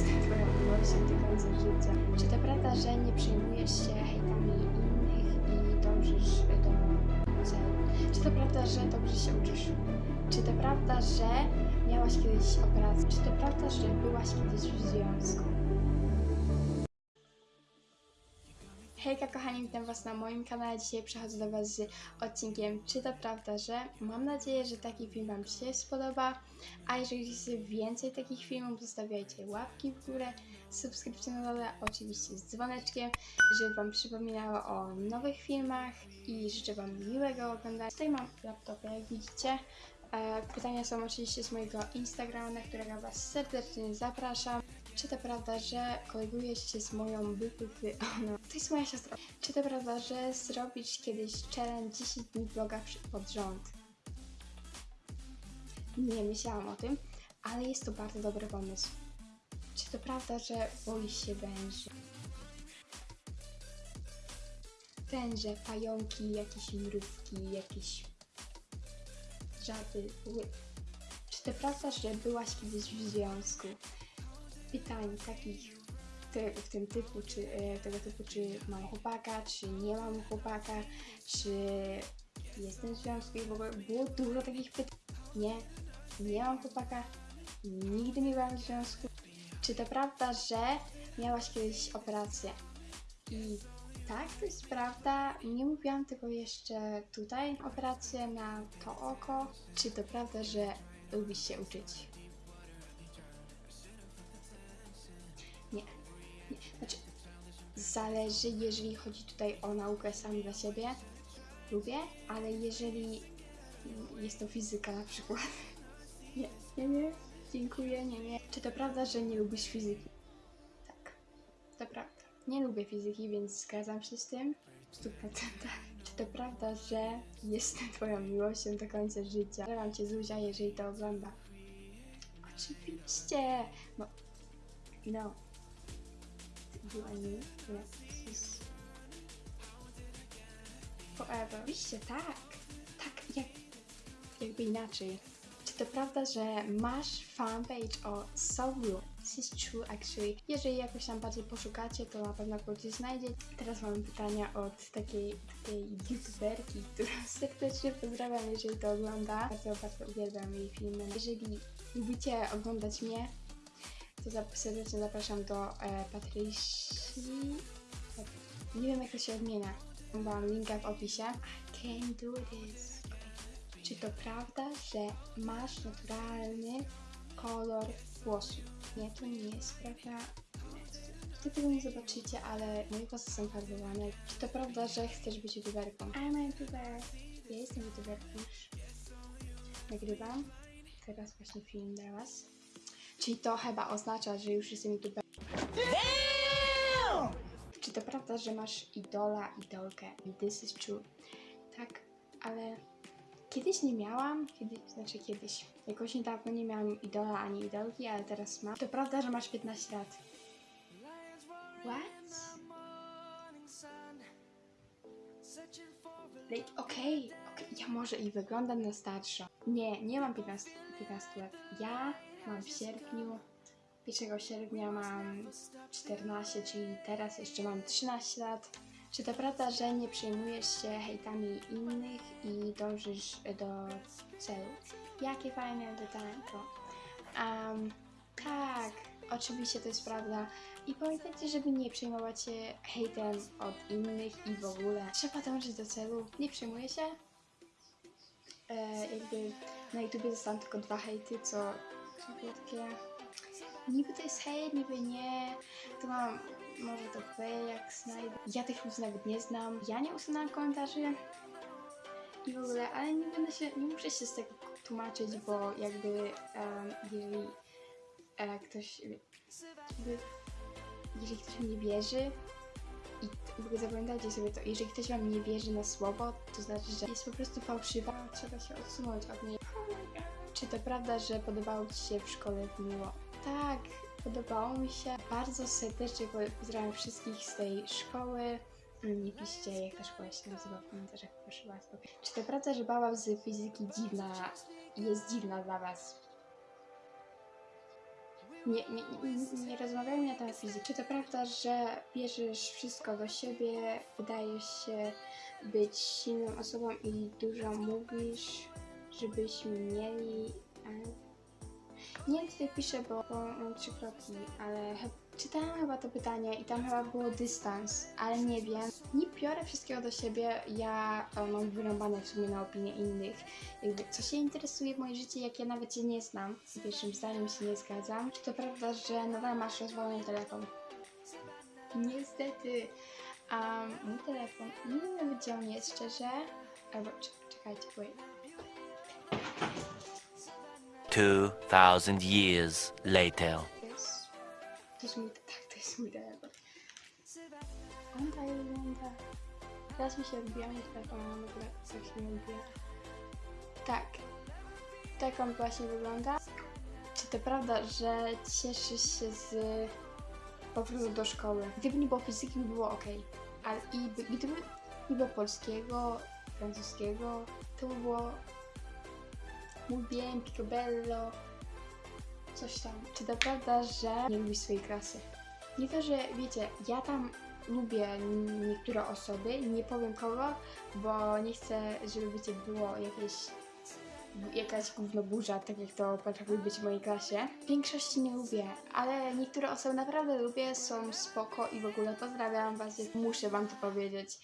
końca życia. Czy to prawda, że nie przejmujesz się hejtami innych i dążysz do celu? Czy to prawda, że dobrze się uczysz? Czy to prawda, że miałaś kiedyś operację? Czy to prawda, że byłaś kiedyś w związku? Hejka kochani, witam was na moim kanale. Dzisiaj przechodzę do was z odcinkiem Czy to prawda, że? Mam nadzieję, że taki film wam się spodoba. A jeżeli chcecie więcej takich filmów, zostawiajcie łapki w górę, subskrypcję na dole, oczywiście z dzwoneczkiem, żeby wam przypominało o nowych filmach i życzę wam miłego oglądania. Tutaj mam laptopa, jak widzicie. E, Pytania są oczywiście z mojego Instagrama, na którego was serdecznie zapraszam. Czy to prawda, że kolegujesz się z moją bypypy? No, to jest moja siostra. Czy to prawda, że zrobisz kiedyś challenge 10 dni vloga pod rząd? Nie myślałam o tym, ale jest to bardzo dobry pomysł. Czy to prawda, że boisz się węży? Węże, pająki, jakieś mrówki, jakieś żaby. Czy to prawda, że byłaś kiedyś w związku? Pytań takich w tym typu, czy e, tego typu, czy mam chłopaka, czy nie mam chłopaka, czy jestem w związku i w ogóle było dużo takich pytań. Nie, nie mam chłopaka, nigdy nie byłam w związku. Czy to prawda, że miałaś kiedyś operację? I tak, to jest prawda. Nie mówiłam tego jeszcze tutaj. Operację na to oko. Czy to prawda, że lubisz się uczyć? Znaczy, zależy, jeżeli chodzi tutaj o naukę sami dla siebie. Lubię, ale jeżeli jest to fizyka na przykład. Nie, nie, nie. Dziękuję, nie, nie. Czy to prawda, że nie lubisz fizyki? Tak, to prawda. Nie lubię fizyki, więc zgadzam się z tym w 100%. Czy to prawda, że jestem twoją miłością do końca życia? Pozdrawiam cię Zuzia, jeżeli to ogląda. Oczywiście! No, no. You and me, yes, is forever. Oczywiście, tak. Tak, jak, jakby inaczej. Czy to prawda, że masz fanpage o Soulu? This is true actually. Jeżeli jakoś tam bardziej poszukacie, to na pewno go gdzieś znajdzie. Teraz mam pytania od takiej, takiej youtuberki, którą serdecznie pozdrawiam, jeżeli to ogląda. Bardzo, bardzo uwielbiam jej filmy. Jeżeli lubicie oglądać mnie, to serdecznie zapraszam do e, Patrycji. Nie wiem jak to się odmienia. Mam linka w opisie. I can do this. Czy to prawda, że masz naturalny kolor włosów? Nie, to nie jest prawda. Wy tego nie zobaczycie, ale moje włosy są farbowane. Czy to prawda, że chcesz być youtuberką? I'm a youtuber. Ja jestem youtuberką. Nagrywam teraz właśnie film dla was. Czyli to chyba oznacza, że już jestem youtuberem. Czy to prawda, że masz idola, idolkę? This is true. Tak, ale kiedyś nie miałam, znaczy kiedyś. Jakoś niedawno nie miałam idola ani idolki, ale teraz mam. To prawda, że masz 15 lat. What? Like, okej, okej, ja może i wyglądam na starszą. Nie, nie mam 15, 15 lat. Ja mam w sierpniu, 1 sierpnia mam 14, czyli teraz jeszcze mam 13 lat. Czy to prawda, że nie przejmujesz się hejtami innych i dążysz do celu? Jakie fajne pytanko. Um, tak, oczywiście to jest prawda. I pamiętajcie, żeby nie przejmować się hejtem od innych i w ogóle. Trzeba dążyć do celu. Nie przejmuję się. E, jakby na YouTubie zostałam tylko dwa hejty, co, było takie... Niby to jest hejt, niby nie. To mam może to wy, jak znajdę. Ja tych ludzi nawet nie znam. Ja nie usunęłam komentarzy i w ogóle, ale nie będę się, nie muszę się z tego tłumaczyć, bo jakby em, jeżeli e, ktoś jakby, jeżeli ktoś mnie wierzy i w ogóle zapamiętajcie sobie to, jeżeli ktoś wam nie wierzy na słowo, to znaczy, że jest po prostu fałszywa, trzeba się odsunąć od niej. Czy to prawda, że podobało Ci się w szkole miło? Tak, podobało mi się. Bardzo serdecznie po- pozdrawiam wszystkich z tej szkoły. Mm, Nie piszcie, jak ta szkoła się nazywa w komentarzach, proszę Was. Czy to prawda, że baba z fizyki dziwna jest dziwna dla Was? Nie, nie, nie, nie rozmawiajmy na temat fizyki. Czy to prawda, że bierzesz wszystko do siebie, wydajesz się być silną osobą i dużo mówisz, żebyśmy mieli... Nie wiem, tutaj piszę, bo, mam trzy kropki, ale czytałam chyba to pytanie i tam chyba było dystans, ale nie wiem. Nie biorę wszystkiego do siebie, ja e, mam wyrąbane w sumie na opinie innych. Jakby, co się interesuje w moje życie, jak ja nawet się nie znam. Z pierwszym zdaniem się nie zgadzam. Czy to prawda, że nadal masz rozwalony telefon? Niestety. A mój telefon, nie on jest, szczerze. Albo, czek- czekajcie, wait. 2,000 years later. Jest, to jest mój, tak, to jest mój telefon. Teraz mi się odbija mój telefon, w ogóle się nie odbija. Tak. Tak on właśnie wygląda. Czy to prawda, że cieszysz się z powrotu do szkoły? Gdyby nie było fizyki, by było ok. Ale i by, gdyby nie było polskiego, francuskiego, to by było muy bien, picobello, coś tam. Czy to prawda, że nie lubisz swojej klasy? Nie to, że wiecie, ja tam lubię niektóre osoby, nie powiem kogo, bo nie chcę, żeby wiecie, było jakieś jakaś gównoburza, tak jak to potrafi być w mojej klasie. W większości nie lubię, ale niektóre osoby naprawdę lubię, są spoko i w ogóle pozdrawiam was, muszę wam to powiedzieć.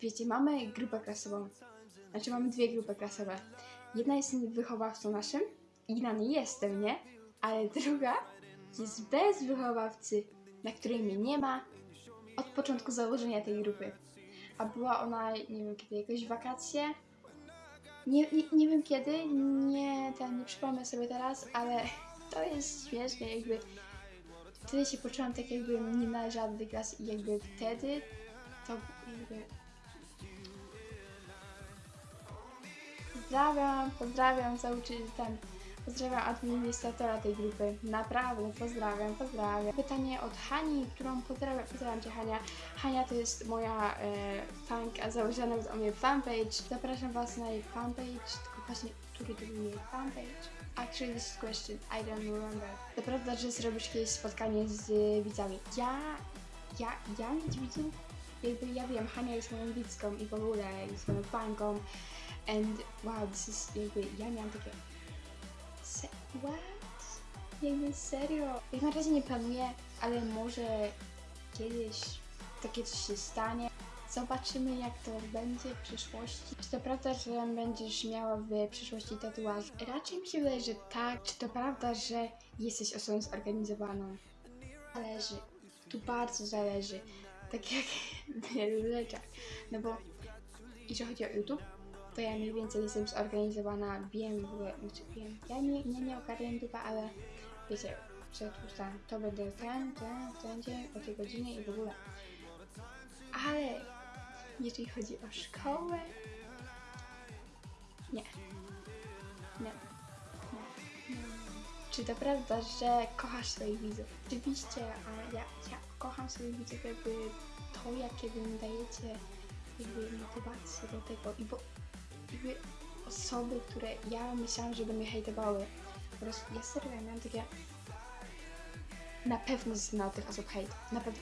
Wiecie, mamy grupę klasową, znaczy mamy dwie grupy klasowe. Jedna jest wychowawcą naszym, inna nie jestem, nie? Ale druga jest bez wychowawcy, na której mnie nie ma od początku założenia tej grupy. A była ona, nie wiem kiedy, jakoś wakacje. Nie, nie, nie wiem kiedy, nie, ten, nie przypomnę sobie teraz, ale to jest śmieszne, jakby wtedy się poczułam tak jakbym nie należała do tej klasy i jakby wtedy to jakby Pozdrawiam, pozdrawiam nauczyciel, ten, pozdrawiam administratora tej grupy. Naprawdę, pozdrawiam, pozdrawiam. Pytanie od Hani, którą pozdrawiam, pozdrawiam Cię Hania. Hania to jest moja e, fanka, założona o mnie fanpage. Zapraszam Was na jej fanpage, tylko właśnie, który to był jej fanpage? Actually, this is question, I don't remember. To prawda, że zrobisz kiedyś spotkanie z y, widzami. Ja, ja, ja mieć widzów? Jakby ja wiem, Hania jest moją widzką i w ogóle jest moją fanką. And wow, this is jakby, ja miałam takie se, what? Jakby serio? Jak na razie nie planuję, ale może kiedyś takie coś się stanie. Zobaczymy jak to będzie w przyszłości. Czy to prawda, że będziesz miała w przyszłości tatuaż? Raczej mi się wydaje, że tak. Czy to prawda, że jesteś osobą zorganizowaną? Zależy. Tu bardzo zależy. Tak jak w wielu rzeczach. No bo jeżeli chodzi o YouTube, to ja mniej więcej jestem zorganizowana, wiem znaczy wiem, ja nie, nie, nie ogarniam YouTube'a, ale wiecie, tam, to będę ten, ten, ten dzień, o tej godzinie i w ogóle. Ale jeżeli chodzi o szkołę, nie. Nie. Nie. Czy to prawda, że kochasz swoich widzów? Oczywiście, a ja, ja kocham swoich widzów jakby to, jakie wy mi dajecie jakby motywację do tego i bo jakby osoby, które ja myślałam, że by mnie hejtowały. Po prostu ja serio ja miałam takie na pewno od tych osób hejt. Na pewno.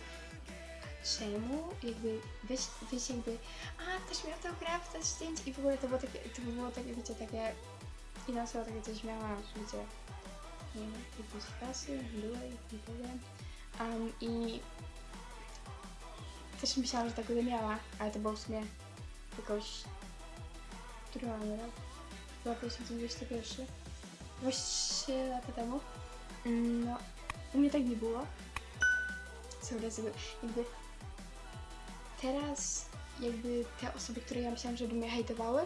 Czemu? Jakby weź jakby a, też miał autograf, też zdjęcie i w ogóle to było takie, to było takie, wiecie, takie inna osoba takie coś miała, wiecie, nie wiem, jakieś klasy, byłej i w ogóle. Um, I też myślałam, że tak będę miała, ale to było w sumie jakoś który mamy rok? 2021. Właściwie lata temu. Mm, No, u mnie tak nie było. Są razy, jakby teraz jakby te osoby, które ja myślałam, że by mnie hejtowały,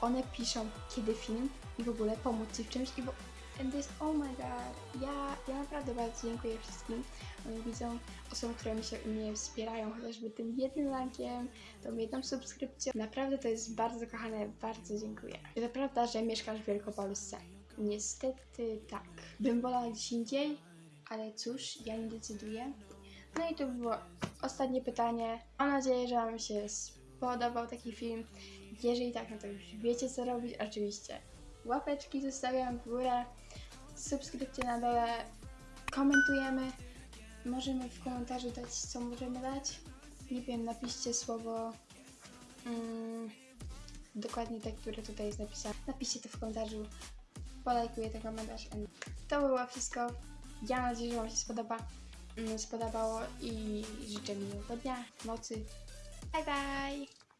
one piszą kiedy film i w ogóle pomóc ci w czymś i bo and this, oh my god, ja, ja naprawdę bardzo dziękuję wszystkim moim widzom, osobom, które mi się mnie wspierają, chociażby tym jednym lajkiem, tą jedną subskrypcją. Naprawdę to jest bardzo kochane, bardzo dziękuję. Czy to prawda, że mieszkasz w Wielkopolsce? Niestety tak. Bym wolała gdzieś indziej, ale cóż, ja nie decyduję. No i to było ostatnie pytanie. Mam nadzieję, że Wam się spodobał taki film. Jeżeli tak, no to już wiecie co robić. Oczywiście łapeczki zostawiam w górę, subskrypcje na dole komentujemy. Możemy w komentarzu dać, co możemy dać. Nie wiem, napiszcie słowo mm, dokładnie te, które tutaj jest napisane. Napiszcie to w komentarzu. Polajkuję ten komentarz. To było wszystko. Ja mam nadzieję, że Wam się spodoba, mm, spodobało i życzę miłego dnia, nocy. Bye bye!